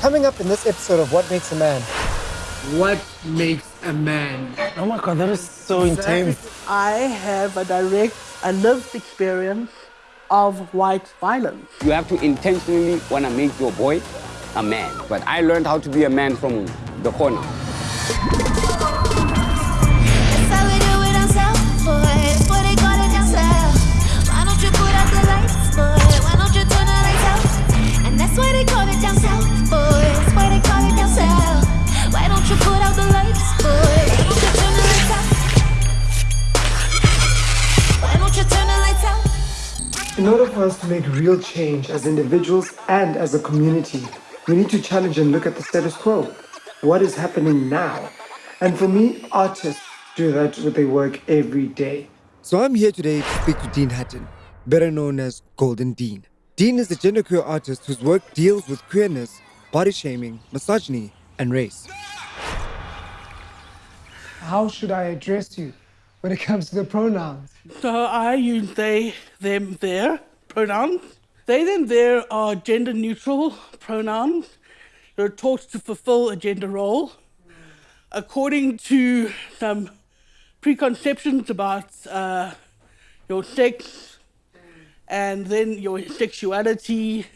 Coming up in this episode of What Makes a Man. What makes a man? Oh my god, that is so intense. I have a direct, a lived experience of white violence. You have to intentionally want to make your boy a man. But I learned how to be a man from the corner. To make real change as individuals and as a community, we need to challenge and look at the status quo. What is happening now? And for me, artists do that with their work every day. So I'm here today to speak to Dean Hutton, better known as Golden Dean. Dean is a genderqueer artist whose work deals with queerness, body shaming, misogyny, and race. How should I address you when it comes to the pronouns? So I use they, them, their pronouns. They, then there are gender neutral pronouns. They're taught to fulfill a gender role according to some preconceptions about uh, your sex and then your sexuality.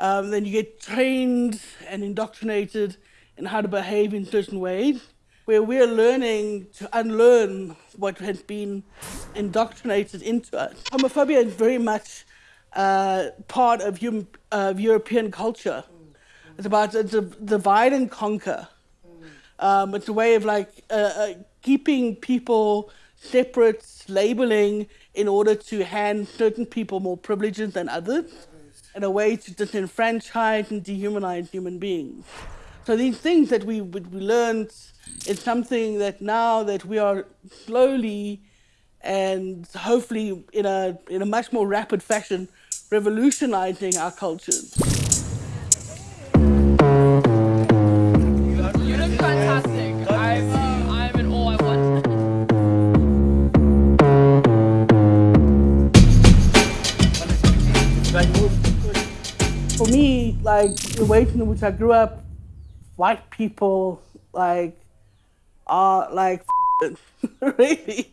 Um, then you get trained and indoctrinated in how to behave in certain ways, where we're learning to unlearn what has been indoctrinated into us. Homophobia is very much uh, part of of European culture. It's about it's a divide and conquer. Um, it's a way of like uh, uh, keeping people separate, labeling in order to hand certain people more privileges than others, and a way to disenfranchise and dehumanize human beings. So these things that we we we learned is something that now that we are slowly and hopefully in a in a much more rapid fashion revolutionizing our cultures. You look fantastic. I'm, uh, I'm in awe. I want. For me, like the way in which I grew up, white people like are like really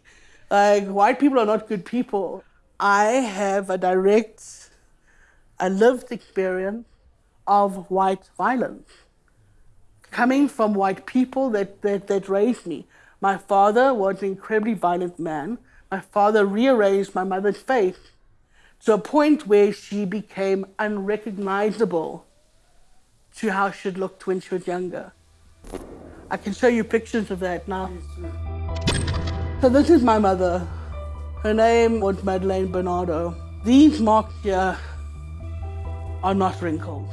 like white people are not good people. I have a direct, a lived experience of white violence coming from white people that, that, that raised me. My father was an incredibly violent man. My father rearranged my mother's face to a point where she became unrecognizable to how she looked when she was younger. I can show you pictures of that now. So this is my mother. Her name was Madeleine Bernardo. These marks here are not wrinkles.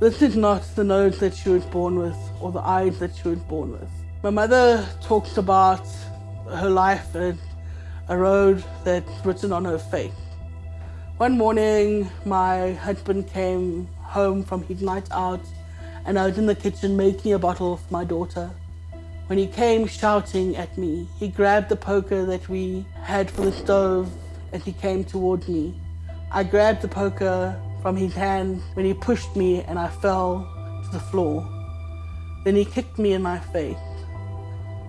This is not the nose that she was born with or the eyes that she was born with. My mother talks about her life and a road that's written on her face. One morning, my husband came home from his night out, and I was in the kitchen making a bottle for my daughter. When he came shouting at me, he grabbed the poker that we had for the stove and he came towards me. I grabbed the poker from his hand when he pushed me and I fell to the floor. Then he kicked me in my face.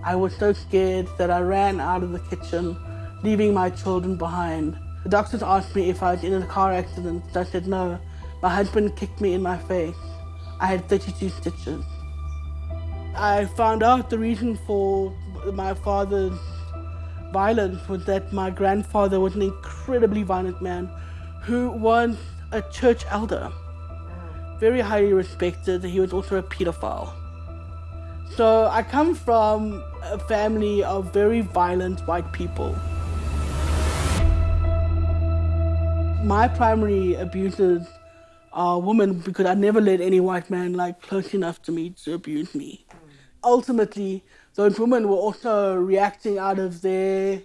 I was so scared that I ran out of the kitchen, leaving my children behind. The doctors asked me if I was in a car accident. I said no. My husband kicked me in my face. I had 32 stitches. I found out the reason for my father's violence was that my grandfather was an incredibly violent man who was a church elder. Very highly respected. He was also a pedophile. So I come from a family of very violent white people. My primary abusers are women because I never let any white man like close enough to me to abuse me. Ultimately, those women were also reacting out of their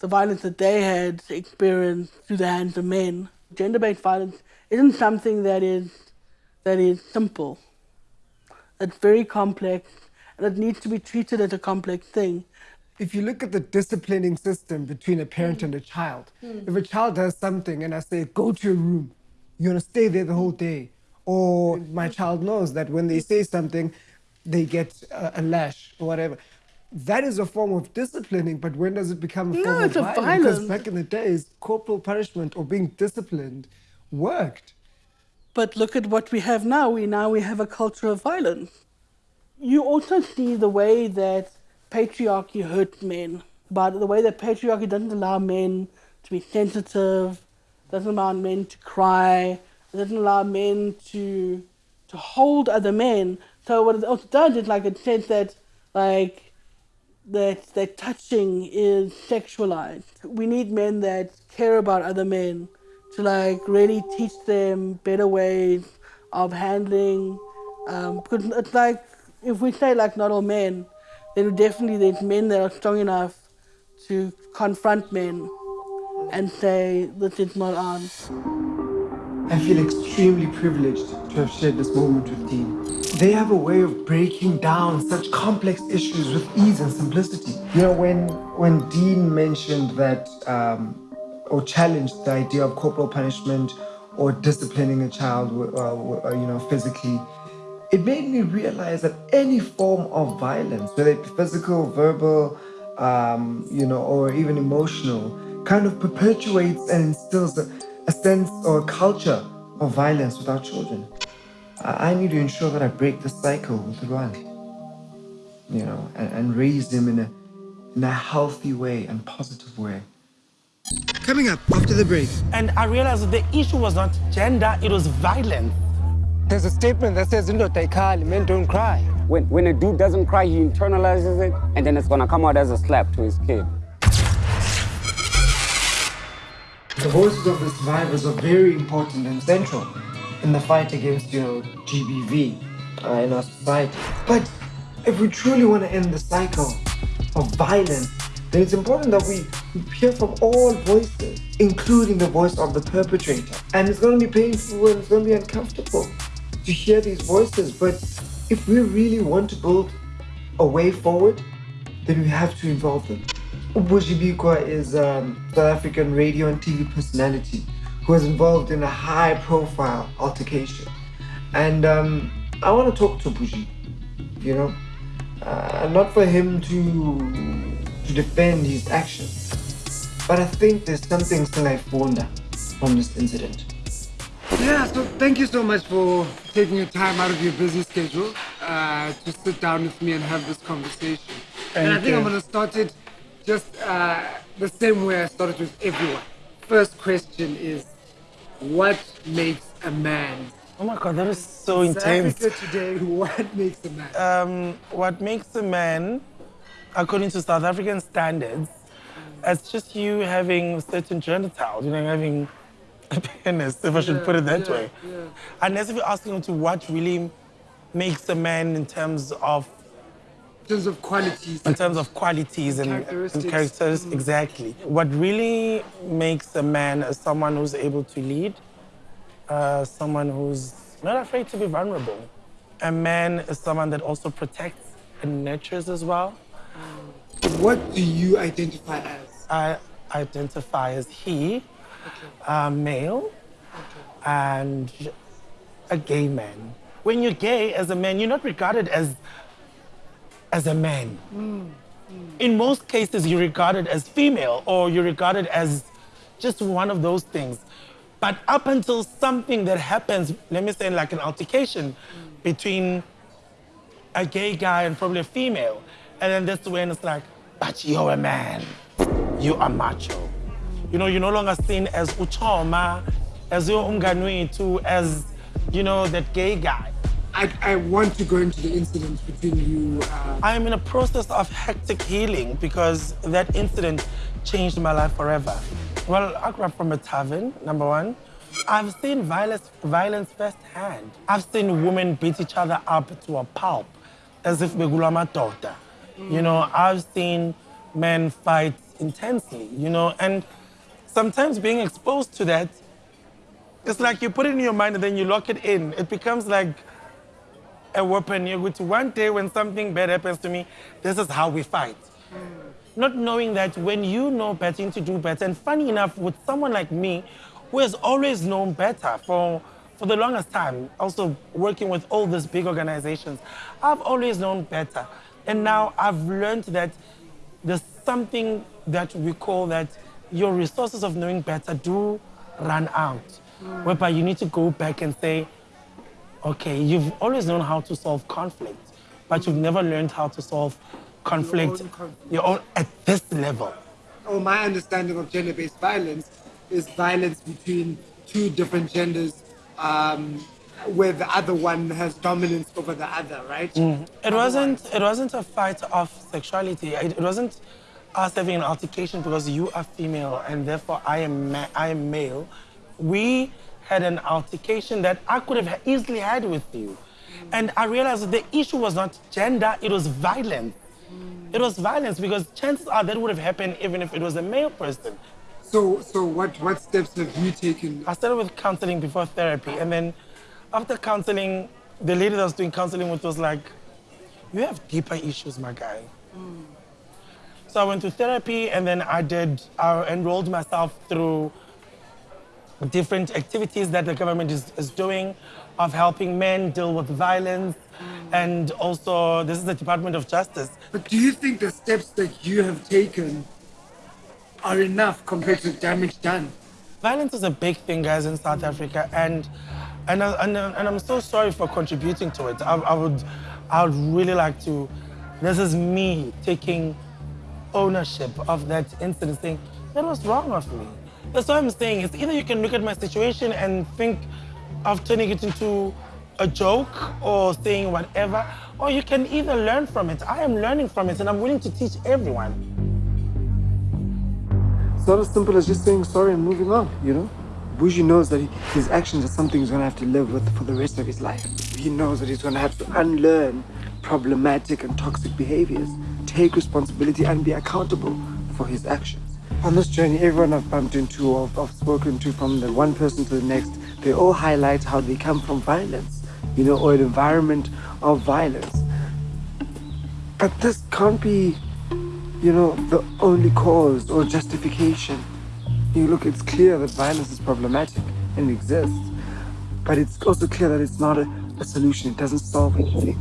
the violence that they had experienced through the hands of men. Gender-based violence isn't something that is that is simple. It's very complex and it needs to be treated as a complex thing. If you look at the disciplining system between a parent mm. and a child, mm. if a child does something and I say, go to your room, you're gonna stay there the whole day, or my mm. child knows that when they say something, they get a, a lash or whatever. That is a form of disciplining, but when does it become a No, form it's of a violence? Because back in the days, corporal punishment or being disciplined worked. But look at what we have now. We now we have a culture of violence. You also see the way that patriarchy hurt men, but the way that patriarchy doesn't allow men to be sensitive, doesn't allow men to cry, doesn't allow men to to hold other men. So what it also does is like it says that like that that touching is sexualized. We need men that care about other men to like really teach them better ways of handling. Um, because it's like if we say like not all men, then definitely there's men that are strong enough to confront men and say this is not on. I feel extremely privileged to have shared this moment with Dean. They have a way of breaking down such complex issues with ease and simplicity. You know, when when Dean mentioned that um, or challenged the idea of corporal punishment or disciplining a child, uh, uh, you know, physically, it made me realize that any form of violence, whether it be physical, verbal, um, you know, or even emotional, kind of perpetuates and instills a, a sense or a culture of violence with our children. I, I need to ensure that I break the cycle with Ruan, you know, and, and raise them in a in a healthy way and positive way. Coming up after the break, And I realized that the issue was not gender, it was violence. there's a statement that says, "Indoda ayikhali, men don't cry." When, when a dude doesn't cry, he internalizes it, and then it's gonna come out as a slap to his kid. The voices of the survivors are very important and central in the fight against, you know, GBV uh, in our society. But if we truly want to end the cycle of violence, then it's important that we we hear from all voices, including the voice of the perpetrator. And it's going to be painful and it's going to be uncomfortable to hear these voices. But if we really want to build a way forward, then we have to involve them. Ubujibikwa is a South African radio and TV personality who was involved in a high profile altercation. And um, I want to talk to Bujy, you know, uh, not for him to, to defend his actions, but I think there's something still I wonder from this incident. Yeah, so thank you so much for taking your time out of your busy schedule uh, to sit down with me and have this conversation. and I Thank think I'm going to start it just uh, the same way I started with everyone. First question is, what makes a man? Oh my god, that is so South intense. Africa today, what makes a man? Um, what makes a man, according to South African standards, it's just you having certain genitals, you know, having a penis, if I should put it that yeah, way. yeah. Unless if you're asking to what really makes a man in terms of in terms of qualities. in terms of qualities and, and Characteristics. characteristics, mm. exactly. What really makes a man is someone who's able to lead, uh, someone who's not afraid to be vulnerable. A man is someone that also protects and nurtures as well. Mm. What do you identify as? I identify as he, a uh, male, and a gay man. When you're gay as a man, you're not regarded as as a man. In most cases, you're regarded as female or you're regarded as just one of those things. But up until something that happens, let me say like an altercation between a gay guy and probably a female, and then that's when it's like, but you're a man, you are macho. You know, you're no longer seen as uchoma, as your umganwitu, as, you know, that gay guy. I, I want to go into the incident between you. Uh, I am in a process of hectic healing because that incident changed my life forever. Well, I grew up from a tavern, number one. I've seen violence, violence firsthand. I've seen women beat each other up to a pulp, as if begulama daughter. You know, I've seen men fight intensely, you know, and sometimes being exposed to that, it's like you put it in your mind and then you lock it in. It becomes like a weapon. One day when something bad happens to me, this is how we fight. Not knowing that when you know better, to do better. And funny enough, with someone like me, who has always known better for for the longest time, also working with all these big organizations, I've always known better. And now I've learned that there's something that we call that your resources of knowing better do run out, whereby you need to go back and say, okay, you've always known how to solve conflict, but you've never learned how to solve conflict, own conflict. your own at this level. or my understanding of gender-based violence is violence between two different genders um, where the other one has dominance over the other, right? It wasn't. It wasn't a fight of sexuality. It, it wasn't us having an altercation because you are female and therefore I am ma- I am male. We had an altercation that I could have easily had with you, and I realized that the issue was not gender. It was violence. It was violence because chances are that would have happened even if it was a male person. So, so what, what steps have you taken? I started with counseling before therapy, and then after counseling, the lady that I was doing counseling with was like, "You have deeper issues, my guy." Mm. So I went to therapy, and then I did. I enrolled myself through different activities that the government is, is doing, of helping men deal with violence, and also this is the Department of Justice. But do you think the steps that you have taken are enough compared to the damage done? Violence is a big thing, guys, in South Africa, and and I- and, uh, and I'm so sorry for contributing to it. I, I would I would really like to. This is me taking ownership of that incident, saying that was wrong of me. That's what I'm saying. It's either you can look at my situation and think of turning it into a joke or saying whatever, or you can either learn from it. I am learning from it, and I'm willing to teach everyone. It's not as simple as just saying sorry and moving on, you know? Bujy knows that he, his actions are something he's gonna have to live with for the rest of his life. He knows that he's gonna have to unlearn problematic and toxic behaviors, take responsibility, and be accountable for his actions. On this journey, everyone I've bumped into or I've spoken to from the one person to the next, they all highlight how they come from violence, you know, or an environment of violence. But this can't be you know, the only cause or justification. You look, it's clear that violence is problematic and exists, but it's also clear that it's not a, a solution. It doesn't solve anything.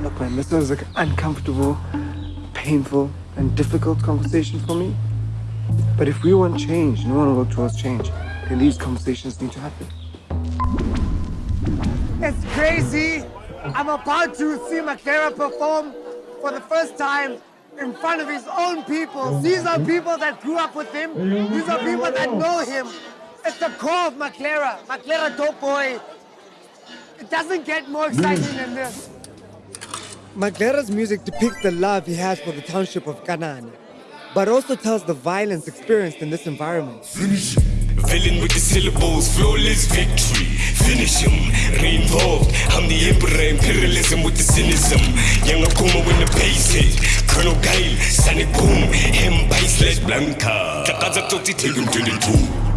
Look, man, this was an uncomfortable, painful, and difficult conversation for me. But if we want change, no one will to work towards change, then these conversations need to happen. It's crazy. I'm about to see Maglera perform for the first time in front of his own people. These are people that grew up with him. These are people that know him. It's the core of Maglera. Maglera Dope Boy. It doesn't get more exciting than this. Maglera's music depicts the love he has for the township of Kanana, but also tells the violence experienced in this environment. Finish him. Villain with the syllables, flawless victory. Finish him. Reinvolved. I'm the emperor, imperialism with the cynicism. Young Akuma the. Colonel Sonic Boom. Blanca. Toti, take him to the tomb.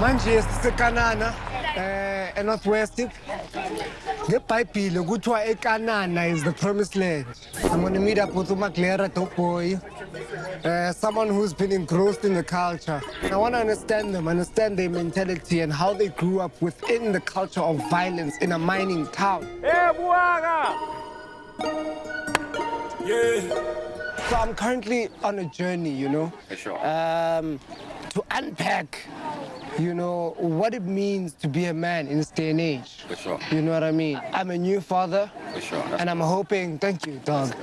Manje sisekanana eh enorthwest. Ngebhayibhile kuthiwa ekanana is the promised land. I'm going to meet up with umaglera doboy uh, someone who's been engrossed in the culture. I want to understand them understand their mentality and how they grew up within the culture of violence in a mining town. Yeah. So I'm currently on a journey, you know, sure. um, to unpack, you know, what it means to be a man in this day and age. For sure. You know what I mean? I'm a new father. For sure. And I'm hoping, thank you, dog.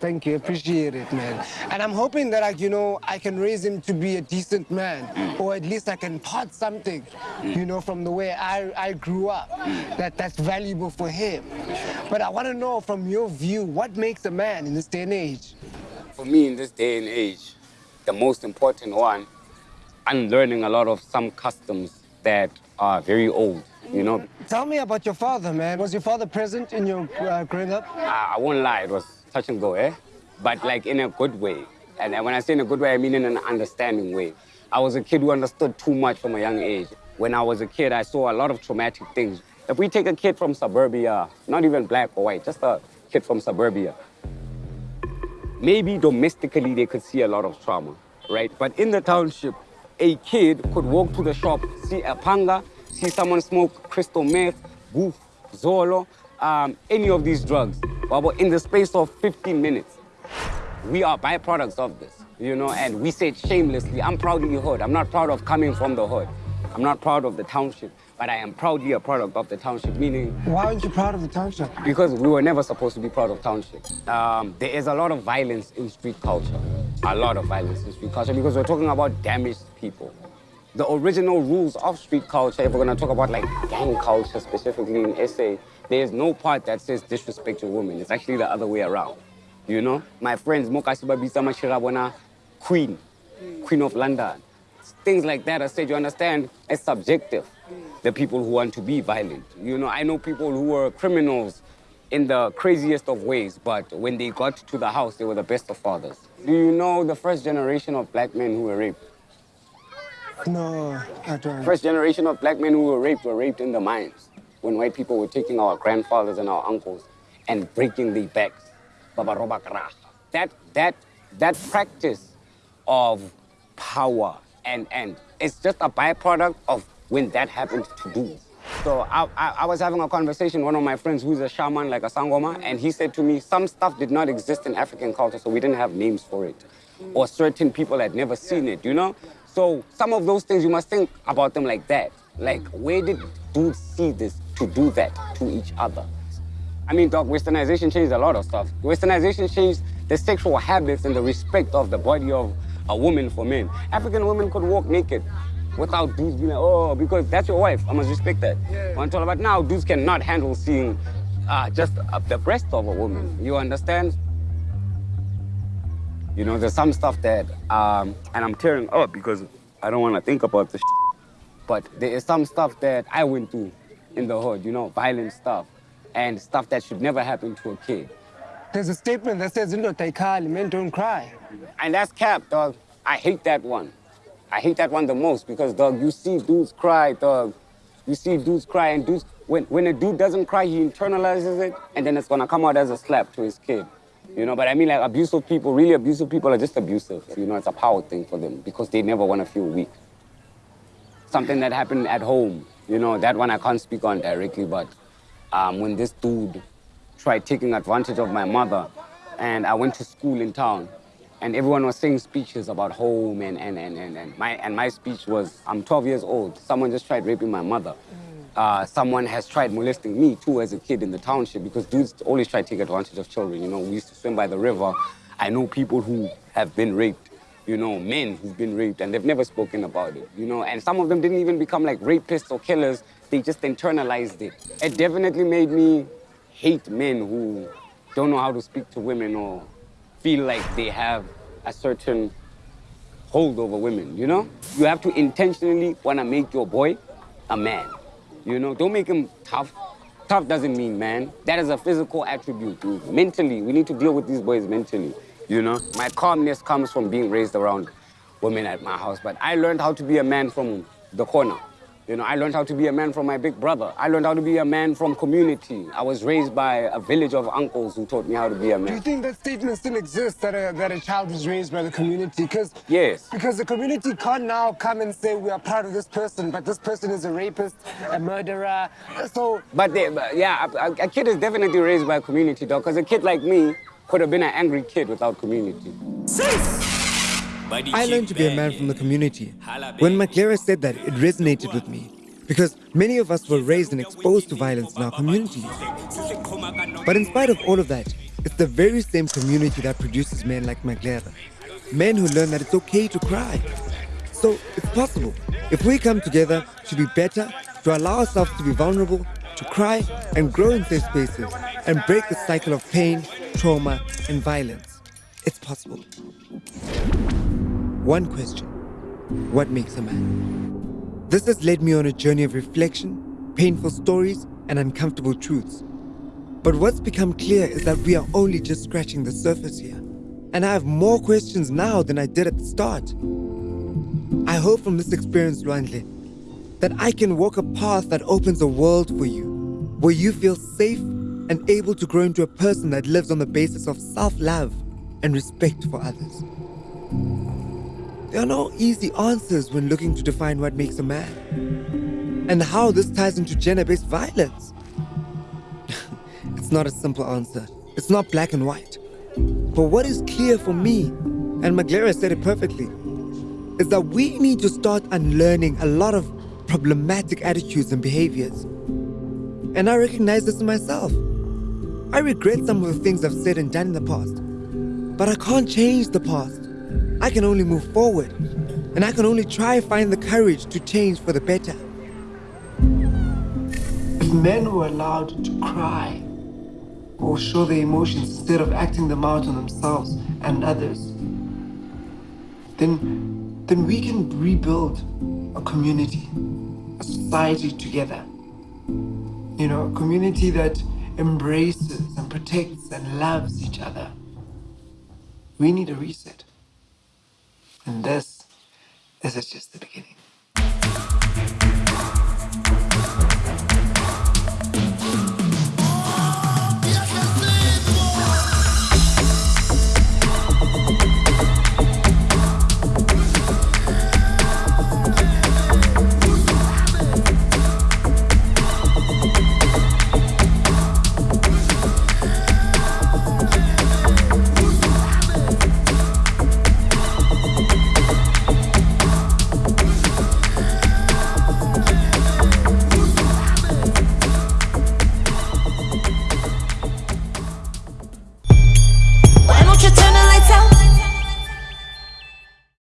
Thank you, appreciate it, man. And I'm hoping that, like, you know, I can raise him to be a decent man, mm. or at least I can part something, mm. you know, from the way I, I grew up, mm. that that's valuable for him. But I want to know from your view, what makes a man in this day and age? For me, in this day and age, the most important one, unlearning a lot of some customs that are very old. You know, Tell me about your father, man. Was your father present in your uh, growing up? I, I won't lie, it was touch and go, eh? But like in a good way. And when I say in a good way, I mean in an understanding way. I was a kid who understood too much from a young age. When I was a kid, I saw a lot of traumatic things. If we take a kid from suburbia, not even black or white, just a kid from suburbia, maybe domestically they could see a lot of trauma, right? But in the township, a kid could walk to the shop, see a panga, see someone smoke crystal meth, goof, zolo, um, any of these drugs, Wabo, in the space of 15 minutes. We are byproducts of this, you know, and we say shamelessly. I'm proud proudly hood. I'm not proud of coming from the hood. I'm not proud of the township, but I am proudly a product of the township, meaning Why aren't you proud of the township? because we were never supposed to be proud of township. Um, there is a lot of violence in street culture. A lot of violence in street culture because we're talking about damaged people. The original rules of street culture, if we're gonna talk about like gang culture specifically in SA, there's no part that says disrespect your women. It's actually the other way around. You know? My friends, Mokasi Babisa Machirabona, Queen, Queen of London. Things like that, I said, you understand, it's subjective. The people who want to be violent. You know, I know people who were criminals in the craziest of ways, but when they got to the house, they were the best of fathers. Do you know the first generation of black men who were raped? No, I don't. First generation of black men who were raped were raped in the mines when white people were taking our grandfathers and our uncles and breaking their backs. Baba roba kara. That, that, that practice of power and, and it's just a byproduct of when that happened to do. So I, I, I was having a conversation with one of my friends who's a shaman, like a sangoma, and he said to me, some stuff did not exist in African culture, so we didn't have names for it. Or certain people had never seen it, you know? So some of those things, you must think about them like that. Like, where did dudes see this to do that to each other? I mean, dog, westernization changed a lot of stuff. Westernization changed the sexual habits and the respect of the body of a woman for men. African women could walk naked without dudes being like, oh, because that's your wife. I must respect that. Yeah. Until about now, dudes cannot handle seeing uh, just uh, the breast of a woman. You understand? You know, there's some stuff that, um, and I'm tearing up because I don't want to think about this. but there is some stuff that I went through in the hood, you know, violent stuff and stuff that should never happen to a kid. There's a statement that says, "Indo taikali, men don't cry." And that's cap, dog. I hate that one. I hate that one the most because, dog, you see dudes cry, dog. You see dudes cry, and dudes, when, when a dude doesn't cry, he internalizes it, and then it's gonna come out as a slap to his kid. You know, but I mean, like, abusive people, really abusive people are just abusive. You know, it's a power thing for them because they never wanna feel weak. Something that happened at home, you know, that one I can't speak on directly, but um, when this dude tried taking advantage of my mother, and I went to school in town, and everyone was saying speeches about home and, and, and, and, and my and my speech was I'm 12 years old. Someone just tried raping my mother. Uh, someone has tried molesting me too as a kid in the township because dudes always try to take advantage of children. You know, we used to swim by the river. I know people who have been raped. You know, men who've been raped and they've never spoken about it. You know, and some of them didn't even become like rapists or killers. They just internalized it. It definitely made me hate men who don't know how to speak to women or feel like they have a certain hold over women, you know? You have to intentionally want to make your boy a man, you know? Don't make him tough. Tough doesn't mean man. That is a physical attribute. Mentally, we need to deal with these boys mentally, you know? My calmness comes from being raised around women at my house, but I learned how to be a man from the corner. You know, I learned how to be a man from my big brother. I learned how to be a man from community. I was raised by a village of uncles who taught me how to be a man. Do you think that statement still exists that a, that a child is raised by the community? Because Yes. because the community can't now come and say we are proud of this person, but this person is a rapist, a murderer. So But, they, but yeah, a, a- a kid is definitely raised by a community, though, because a kid like me could have been an angry kid without community. I learned to be a man from the community. When Maglera said that, it resonated with me because many of us were raised and exposed to violence in our communities. But in spite of all of that, it's the very same community that produces men like Maglera. Men who learn that it's okay to cry. So it's possible. If we come together to be better, to allow ourselves to be vulnerable, to cry and grow in safe spaces, and break the cycle of pain, trauma, and violence. It's possible. One question What makes a man? This has led me on a journey of reflection, painful stories, and uncomfortable truths. But what's become clear is that we are only just scratching the surface here. And I have more questions now than I did at the start. I hope from this experience, Luandle, that I can walk a path that opens a world for you, where you feel safe and able to grow into a person that lives on the basis of self love and respect for others. There are no easy answers when looking to define what makes a man and how this ties into gender based violence. it's not a simple answer, it's not black and white. But what is clear for me, and Maglera said it perfectly, is that we need to start unlearning a lot of problematic attitudes and behaviors. And I recognize this in myself. I regret some of the things I've said and done in the past. But I can't change the past. I can only move forward. And I can only try find the courage to change for the better. If men were allowed to cry or show their emotions instead of acting them out on themselves and others, then, then we can rebuild a community, a society together. You know, a community that embraces and protects and loves each other. We need a reset. And this, this is just the beginning.